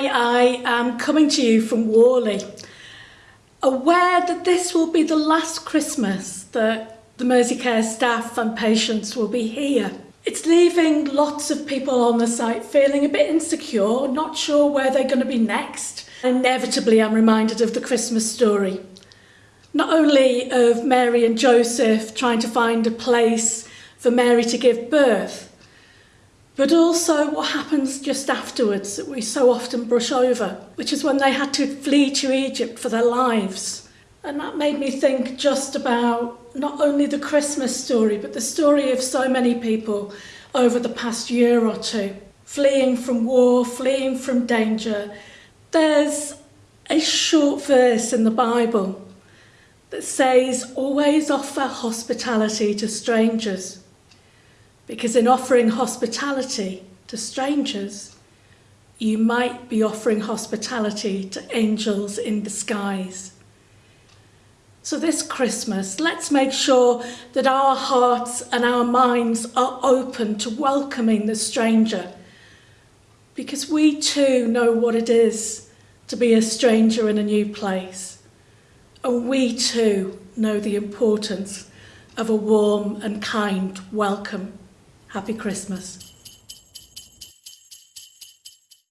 Hi, I am coming to you from Whalley, aware that this will be the last Christmas that the Merseycare staff and patients will be here. It's leaving lots of people on the site feeling a bit insecure, not sure where they're going to be next. Inevitably, I'm reminded of the Christmas story. Not only of Mary and Joseph trying to find a place for Mary to give birth, but also what happens just afterwards that we so often brush over, which is when they had to flee to Egypt for their lives. And that made me think just about not only the Christmas story, but the story of so many people over the past year or two, fleeing from war, fleeing from danger. There's a short verse in the Bible that says, always offer hospitality to strangers because in offering hospitality to strangers, you might be offering hospitality to angels in disguise. So this Christmas, let's make sure that our hearts and our minds are open to welcoming the stranger because we too know what it is to be a stranger in a new place. And we too know the importance of a warm and kind welcome. Happy Christmas.